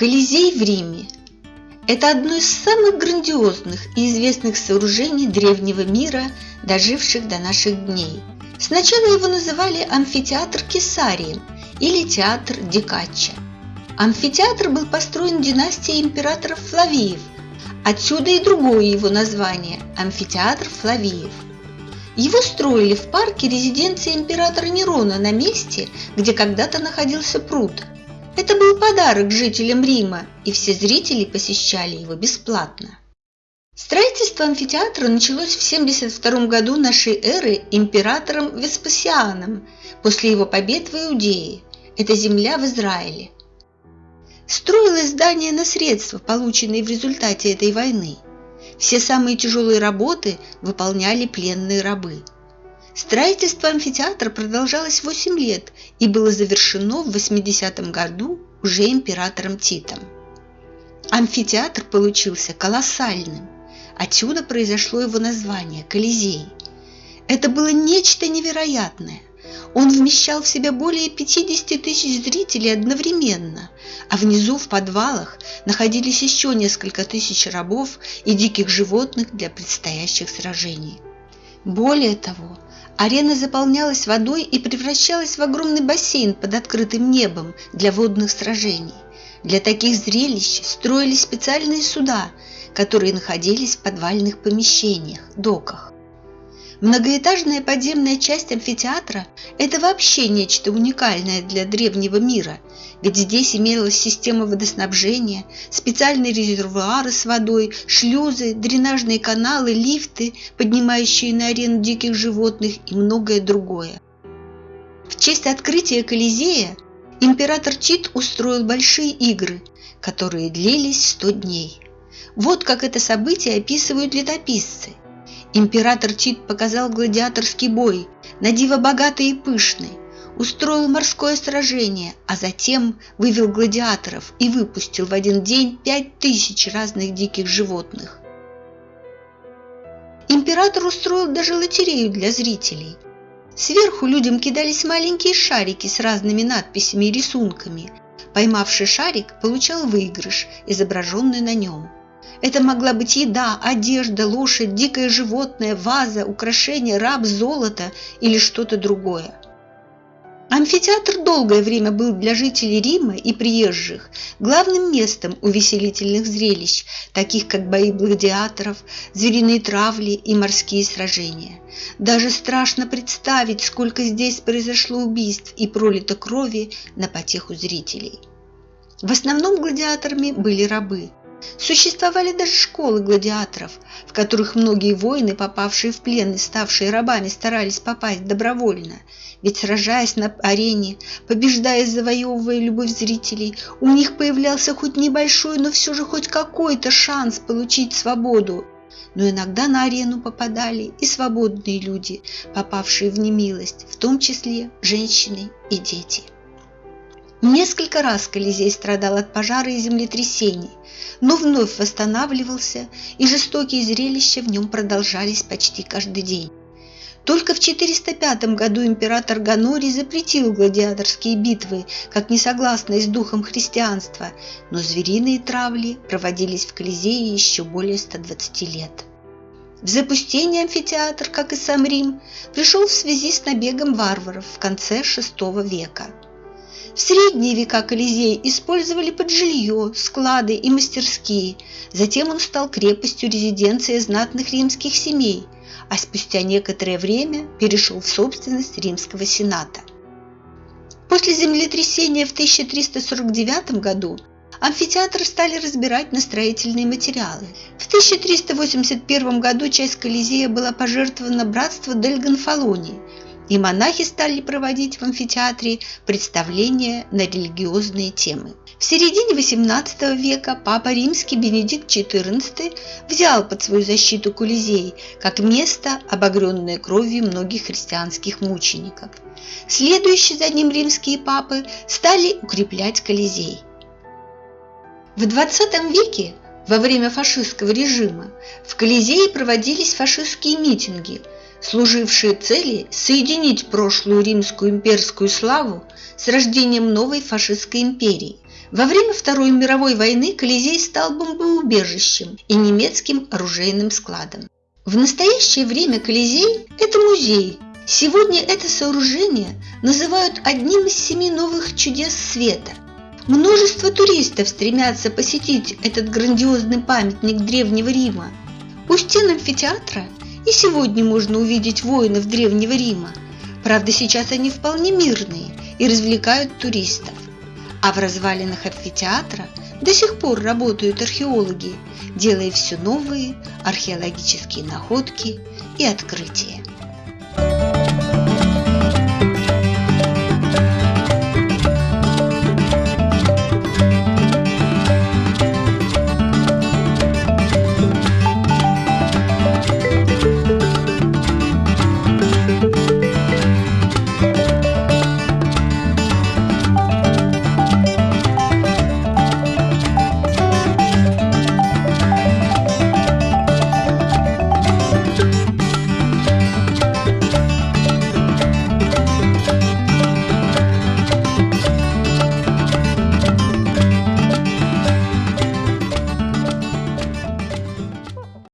Колизей в Риме – это одно из самых грандиозных и известных сооружений древнего мира, доживших до наших дней. Сначала его называли амфитеатр Кесарии или театр Дикачча. Амфитеатр был построен династией императоров Флавиев, отсюда и другое его название – амфитеатр Флавиев. Его строили в парке резиденции императора Нерона на месте, где когда-то находился пруд – это был подарок жителям Рима, и все зрители посещали его бесплатно. Строительство амфитеатра началось в 72 году нашей эры императором Веспасианом после его побед в Иудее. Это земля в Израиле. Строилось здание на средства, полученные в результате этой войны. Все самые тяжелые работы выполняли пленные рабы. Строительство амфитеатра продолжалось 8 лет и было завершено в 80 году уже императором Титом. Амфитеатр получился колоссальным. Отсюда произошло его название – Колизей. Это было нечто невероятное. Он вмещал в себя более 50 тысяч зрителей одновременно, а внизу в подвалах находились еще несколько тысяч рабов и диких животных для предстоящих сражений. Более того, Арена заполнялась водой и превращалась в огромный бассейн под открытым небом для водных сражений. Для таких зрелищ строились специальные суда, которые находились в подвальных помещениях, доках. Многоэтажная подземная часть амфитеатра – это вообще нечто уникальное для древнего мира, ведь здесь имелась система водоснабжения, специальные резервуары с водой, шлюзы, дренажные каналы, лифты, поднимающие на арену диких животных и многое другое. В честь открытия Колизея император Тит устроил большие игры, которые длились 100 дней. Вот как это событие описывают летописцы. Император Тит показал гладиаторский бой, на диво богатый и пышный, устроил морское сражение, а затем вывел гладиаторов и выпустил в один день пять тысяч разных диких животных. Император устроил даже лотерею для зрителей. Сверху людям кидались маленькие шарики с разными надписями и рисунками. Поймавший шарик получал выигрыш, изображенный на нем. Это могла быть еда, одежда, лошадь, дикое животное, ваза, украшение, раб, золото или что-то другое. Амфитеатр долгое время был для жителей Рима и приезжих главным местом увеселительных зрелищ, таких как бои гладиаторов, звериные травли и морские сражения. Даже страшно представить, сколько здесь произошло убийств и пролито крови на потеху зрителей. В основном гладиаторами были рабы, Существовали даже школы гладиаторов, в которых многие воины, попавшие в плен и ставшие рабами, старались попасть добровольно. Ведь сражаясь на арене, побеждая, завоевывая любовь зрителей, у них появлялся хоть небольшой, но все же хоть какой-то шанс получить свободу. Но иногда на арену попадали и свободные люди, попавшие в немилость, в том числе женщины и дети. Несколько раз Колизей страдал от пожара и землетрясений, но вновь восстанавливался, и жестокие зрелища в нем продолжались почти каждый день. Только в 405 году император Ганорий запретил гладиаторские битвы, как несогласные с духом христианства, но звериные травли проводились в Колизее еще более 120 лет. В запустение амфитеатр, как и сам Рим, пришел в связи с набегом варваров в конце VI века – в средние века Колизей использовали под жилье, склады и мастерские. Затем он стал крепостью резиденции знатных римских семей, а спустя некоторое время перешел в собственность Римского Сената. После землетрясения в 1349 году амфитеатр стали разбирать на строительные материалы. В 1381 году часть Колизея была пожертвована братству Дель Гонфалони – и монахи стали проводить в амфитеатре представления на религиозные темы. В середине XVIII века папа римский Бенедикт XIV взял под свою защиту Колизей как место, обогренное кровью многих христианских мучеников. Следующие за ним римские папы стали укреплять Колизей. В XX веке во время фашистского режима в Колизее проводились фашистские митинги – служившие цели соединить прошлую римскую имперскую славу с рождением новой фашистской империи, Во время Второй мировой войны Колизей стал бомбоубежищем и немецким оружейным складом. В настоящее время Колизей – это музей. Сегодня это сооружение называют одним из семи новых чудес света. Множество туристов стремятся посетить этот грандиозный памятник Древнего Рима. У стен амфитеатра и сегодня можно увидеть воинов Древнего Рима. Правда, сейчас они вполне мирные и развлекают туристов. А в развалинах амфитеатра до сих пор работают археологи, делая все новые археологические находки и открытия.